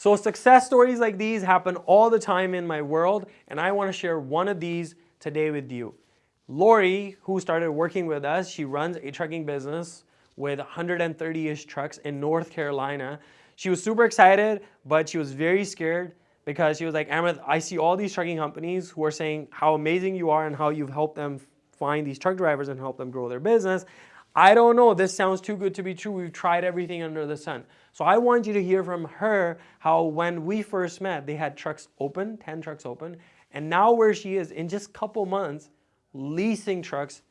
So success stories like these happen all the time in my world, and I want to share one of these today with you. Lori, who started working with us, she runs a trucking business with 130-ish trucks in North Carolina. She was super excited, but she was very scared because she was like, Amrit, I see all these trucking companies who are saying how amazing you are and how you've helped them find these truck drivers and help them grow their business. I don't know, this sounds too good to be true. We've tried everything under the sun. So I want you to hear from her how when we first met, they had trucks open, 10 trucks open, and now where she is in just a couple months, leasing trucks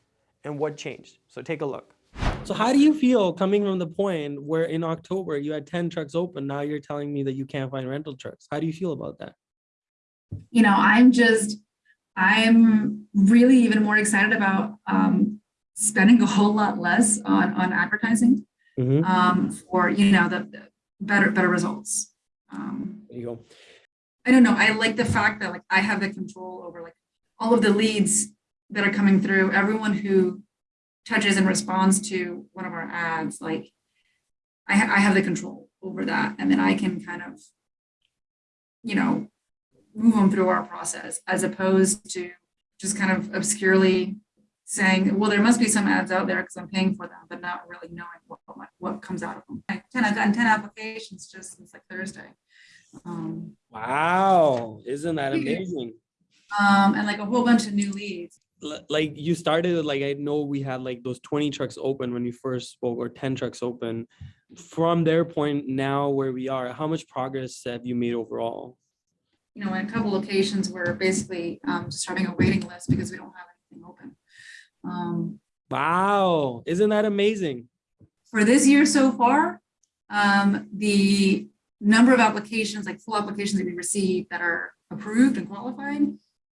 and what changed. So take a look. So how do you feel coming from the point where in October you had 10 trucks open, now you're telling me that you can't find rental trucks. How do you feel about that? You know, I'm just, I'm really even more excited about um, spending a whole lot less on, on advertising Mm -hmm. um, for, you know, the, the better, better results. Um, there you go. I don't know. I like the fact that like I have the control over like all of the leads that are coming through, everyone who touches and responds to one of our ads, like I, ha I have the control over that. And then I can kind of, you know, move them through our process as opposed to just kind of obscurely saying, well, there must be some ads out there because I'm paying for them, but not really knowing what, what, what comes out of them. 10, I've gotten 10 applications just since like Thursday. Um, wow, isn't that amazing? Um, and like a whole bunch of new leads. Like you started, like I know we had like those 20 trucks open when you first spoke or 10 trucks open. From their point now where we are, how much progress have you made overall? You know, in a couple locations, we're basically um, just having a waiting list because we don't have anything open. Um, wow, isn't that amazing? For this year so far, um, the number of applications, like full applications that we receive that are approved and qualified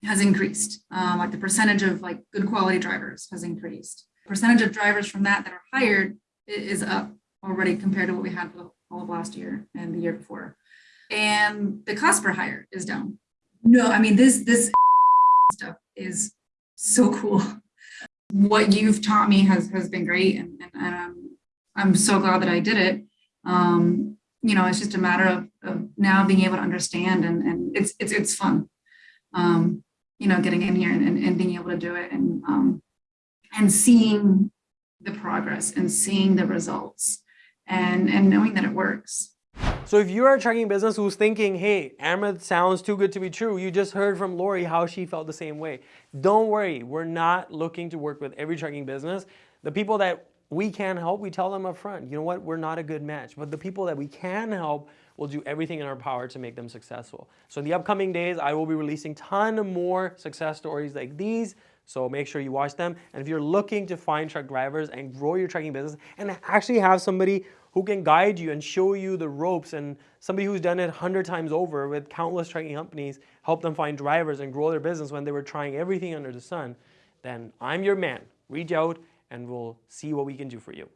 has increased. Um, like the percentage of like good quality drivers has increased. Percentage of drivers from that that are hired is up already compared to what we had all of last year and the year before. And the cost per hire is down. No, I mean, this, this stuff is so cool what you've taught me has has been great and, and, and I'm, I'm so glad that I did it. Um, you know, it's just a matter of, of now being able to understand and, and it's, it's, it's fun. Um, you know, getting in here and, and, and being able to do it and, um, and seeing the progress and seeing the results and, and knowing that it works. So if you're a trucking business who's thinking, hey, Amrit sounds too good to be true, you just heard from Lori how she felt the same way. Don't worry, we're not looking to work with every trucking business. The people that we can help, we tell them up front, you know what, we're not a good match. But the people that we can help, we'll do everything in our power to make them successful. So in the upcoming days, I will be releasing ton of more success stories like these. So make sure you watch them. And if you're looking to find truck drivers and grow your trucking business and actually have somebody who can guide you and show you the ropes and somebody who's done it 100 times over with countless trucking companies, help them find drivers and grow their business when they were trying everything under the sun, then I'm your man. Reach out and we'll see what we can do for you.